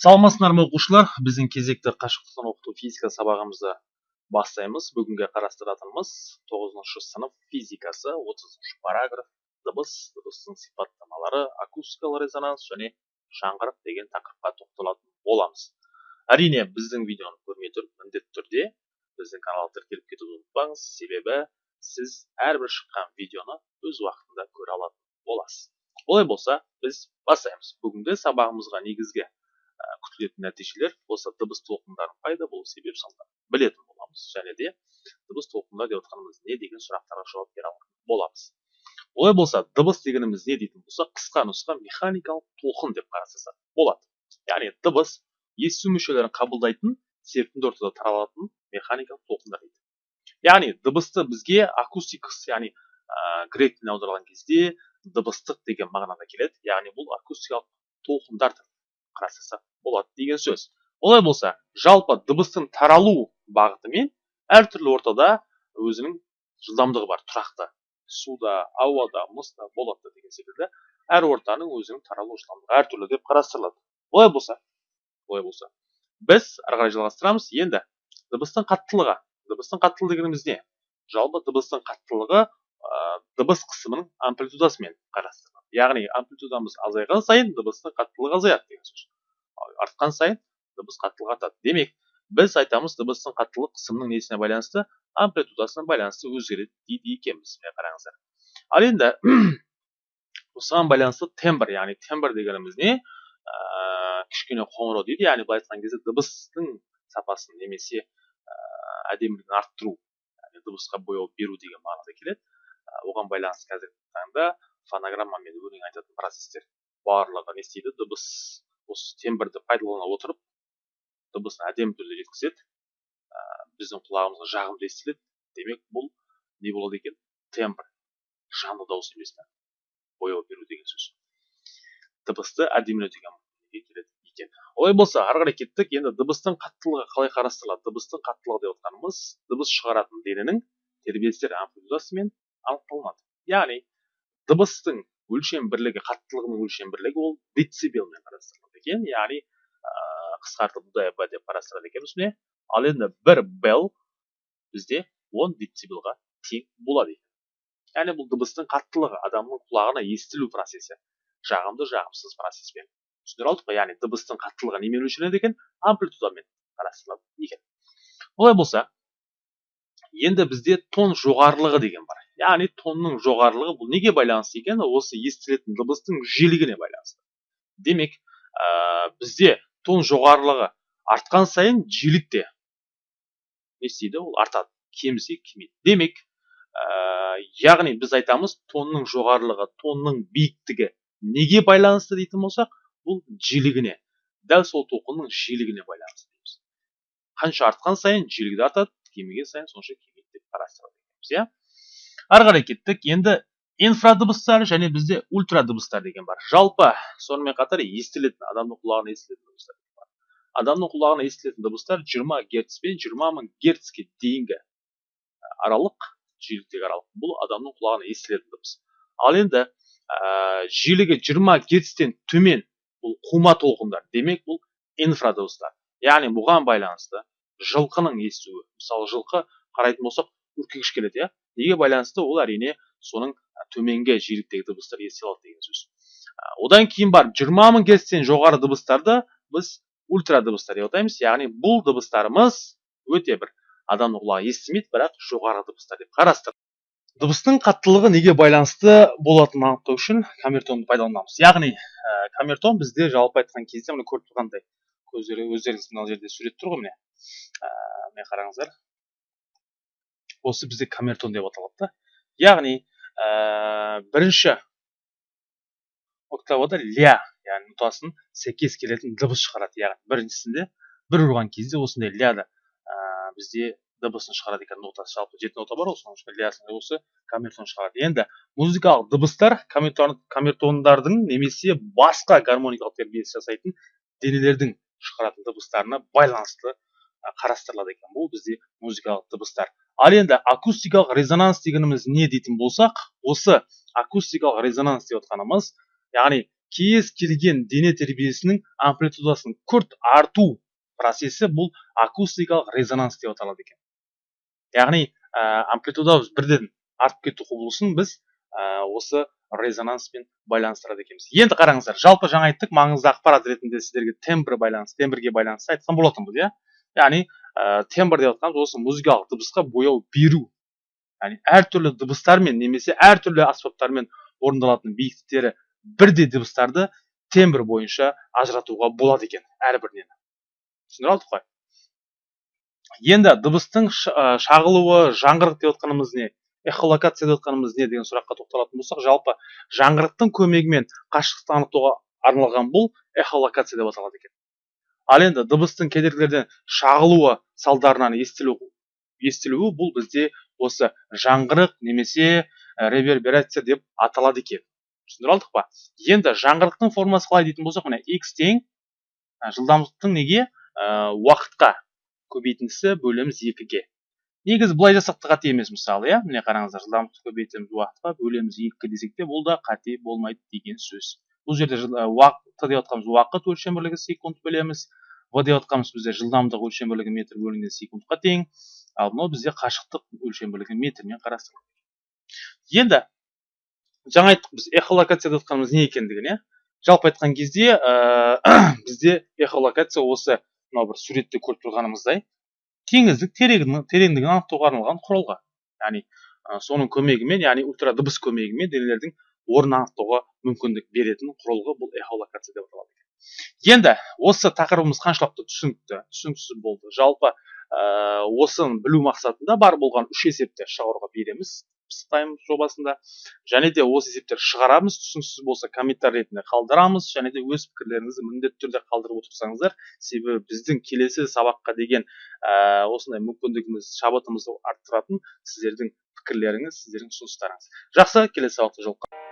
саламатсыздар ма оқушылар? Біздің кезекті қашықтықтан оқыту физика сабағымызды бастаймыз. Бүгінгі қарастыратынымыз тоғызыншы сынып физикасы отызыншы параграф дыбыс дыбыстың сипаттамалары акустикалық резонанс және жаңғырық деген тақырыпқа тоқталатын боламыз. Әрине біздің видеоны көрмей тұрып міндетті түрде біздің каналға тіркеліп кетуді ұмытпаңыз. Себебі сіз әрбір шыққан видеоны өз уақытында көре алатын боласыз. Олай болса біз бастаймыз. Бүгінгі сабағымызға негізгі күтілетін нәтижелер осы дыбыс толқындарын пайда болу себеп салдарын білетін боламыз және де дыбыс толқындар деп отқанымыз не деген сұрақтарға жауап бере алатын боламыз. Олай болса дыбыс дегеніміз не дейтін болсақ қысқа нұсқа механикалық толқын деп қарастырсақ болады. Яғни дыбыс есту мүшелерін қабылдайтын серпінді ортада таралатын механикалық толқындар дейді. Яғни дыбысты бізге акустикс яғни ә, грек тіліне аударған кезде дыбыстық деген мағынада келеді. Яғни бұл акустикалық толқындар қарастырсақ болады деген сөз. Олай болса жалпы дыбыстың таралу бағытымен әртүрлі ортада өзінің жылдамдығы бар. Тұрақты суда ауада мұзда болатта деген секілді әр ортаның өзінің таралу жылдамдығы әртүрлі деп қарастырылады. Олай болса олай болса біз ары қарай жалғастырамыз. Енді дыбыстың қаттылығы дыбыстың қаттылығы дегеніміз не? Жалпы дыбыстың қаттылығы ә, дыбыс қысымының амплитудасымен қарастырылады. Яғни амплитудамыз азайған сайын дыбыстың қаттылығы азаяды деген сөз. Артқан сайын дыбыс қаттылығы артады. Демек біз айтамыз дыбыстың қаттылық қысымның несіне байланысты амплитудасына байланысты өзгереді дейді екенбіз міне қараңыздар. Ал енді осыған байланысты тембр яғни тембр дегеніміз не? Ә, кішкене қоңырау дейді яғни былай айтқан кезде дыбыстың сапасын немесе ә, әдемілігін арттыру яғни дыбысқа бояу беру деген мағынада келеді. Ә, оған байланысты қазіргі таңда фонограммамен өлең айтатын процестер барлығы не істейді? Дыбыс осы тембрді пайдалана отырып дыбысын әдемі түрде жеткізеді. Ә, біздің құлағымызға жағымды естіледі демек бұл не болады екен? Тембр. Жанды дауыс емес та бояу беру деген сөз. Дыбысты әдемілетуге келеді екен? Олай болса ары қарай кеттік. Енді дыбыстың қаттылығы қалай қарастырылады? Дыбыстың қаттылығы деп отқанымыз дыбыс шығаратын дененің тербелістер амплитудасымен анықталынады. Яғни дыбыстың өлшем бірлігі қаттылығының өлшем бірлігі ол децибелмен қарастырылады. Екен яғни қысқартып дб деп қарастырады екенбіз. Міне ал енді бір бел бізде 10 децибелға тең болады екен. Яғни бұл дыбыстың қаттылығы адамның құлағына естілу процесі жағымды жағымсыз процеспен түсіндіре алдық қой. Яғни дыбыстың қаттылығы немен өлшенеді екен? Амплитудамен қарастырылады екен. Олай болса енді бізде тон жоғарылығы деген бар. Яғни тонның жоғарылығы бұл неге байланысты екен? Осы естілетін дыбыстың жиілігіне байланысты. Демек бізде тон жоғарылығы артқан сайын жиілік те. Не істейді ол артады. Кемісе кемиді демек яғни біз айтамыз тонның жоғарылығы тонның биіктігі неге байланысты дейтін болсақ бұл жиілігіне дәл сол толқынның жиілігіне байланысты дейміз. Қанша артқан сайын жиілігі де артады кеміген сайын сонша кемиді деп қарастырады иә? Ары қарай кеттік. Енді инфрадыбыстар және бізде ультра дыбыстар деген бар. Жалпы сонымен қатар естілетін адамның құлағына естілетін дыбыстар бар. Адамның құлағына естілетін дыбыстар 20 герц пен 20 мың герцке дейінгі аралық жиіліктегі аралық бұл адамның құлағына естілетін дыбыс. Ал енді ә, жиілігі 20 герцтен төмен бұл қума толқындар. Демек бұл инфрадыбыстар. Яғни бұған байланысты жылқының естуі. Мысалы жылқы қарайтын болсақ үркегіш келеді иә. Неге байланысты? Ол әрине соның төменгі жиіліктегі дыбыстар естіле алады деген сөз. Одан кейін барып жиырма мың герцтен жоғары дыбыстарды біз ультра дыбыстар деп атаймыз яғни бұл дыбыстарымыз өте бір адамның құлағы естімейді бірақ жоғары дыбыстар деп қарастыр дыбыстың қаттылығы неге байланысты болатынын анықтау үшін камертонды пайдаланамыз. Яғни ә, камертон бізде жалпы айтқан кезде міне көріп тұрғандай көздері өздеріңіз мына жерде сурет тұр ғой міне. Ә, міне қараңыздар. Осы бізде камертон деп аталады да. Яғни ә, бірінші октавада ля яғни нотасын сәйкес келетін дыбыс шығарады яғни біріншісінде бір ұрған кезде осындай ляда ә, бізде дыбысын шығарады екен нотасы жалпы жеті нота бар ғой соның ішінде лясын осы камертон шығарады. Енді музыкалық дыбыстар камертондардың немесе басқа гармоникалық тербеліс жасайтын денелердің шығаратын дыбыстарына байланысты қарастырылады екен. Бұл бізде музыкалық дыбыстар. Ал енді акустикалық резонанс дегеніміз не дейтін болсақ осы акустикалық резонанс деп отқанымыз яғни кез келген дене тербелісінің амплитудасының күрт арту процесі бұл акустикалық резонанс деп аталады екен. Яғни ә, амплитудамыз бірден артып кету құбылысын біз ә, осы резонанспен байланыстырады екенбіз. Енді қараңыздар жалпы жаңа айттық маңызды ақпарат ретінде сіздерге тембр байланыс тембрге байланысты айтқан болатынбыз иә? Яғни ә, тембр деп жатқанымыз осы музыкалық дыбысқа бояу беру яғни әртүрлі дыбыстармен немесе әртүрлі аспаптармен орындалатын биіктіктері бірдей дыбыстарды тембр бойынша ажыратуға болады екен әрбірінен түсіндіре алдық қой енді дыбыстың шағылуы жаңғырық деп отқанымыз не эхолокация деп отқанымыз не деген сұраққа тоқталатын болсақ жалпы жаңғырықтың көмегімен қашықтықты анықтауға арналған бұл эхолокация деп аталады екен ал енді дыбыстың кедергілерден шағылуы салдарынан естілу естілуі бұл бізде осы жаңғырық немесе реверберация деп аталады екен. Түсіндіре алдық па? Енді жаңғырықтың формасы қалай дейтін болсақ міне x тең жылдамдықтың неге? Ә, уақытқа көбейтіндісі бөлеміз екіге. Негізі былай жасақ та қате емес мысалы иә? Міне қараңыздар жылдамдықты көбейтеміз уақытқа бөлеміз екі десек те бұл да қате болмайды деген сөз. Бұл жерде уақыт деп жатқанымыз уақыт өлшем бірлігі секунд білеміз в деп жатқанымыз бізде жылдамдық өлшем бірлігі метр бөлінген секундқа тең. Ал мынау бізде қашықтық өлшем бірлігі метрмен қарастырылған енді жаңа айттық біз эхолокация деп жатқанымыз не екендігін иә? Жалпы айтқан кезде ә, бізде эхолокация осы мынау бір суретте көріп тұрғанымыздай теңіздік тереңдігін анықтауға арналған құралға. Яғни соның көмегімен яғни ультрадыбыс көмегімен денелердің орнын анықтауға мүмкіндік беретін құрылғы бұл эхолокация деп аталады енді осы тақырыбымыз қаншалықты түсінікті түсініксіз болды. Жалпы ә, осыны білу мақсатында бар болған үш есепті шығаруға береміз пысықтаймыз жобасында. Және де осы есептерді шығарамыз түсініксіз болса комментарий ретінде қалдырамыз. Және де өз пікірлеріңізді міндетті түрде қалдырып отырсаңыздар себебі біздің келесі сабаққа деген ә, осындай мүмкіндігіміз шабытымызды арттыратын сіздердің пікірлеріңіз сіздердің ұсыныстарыңыз. Жақсы келесі сабақта жолыққанша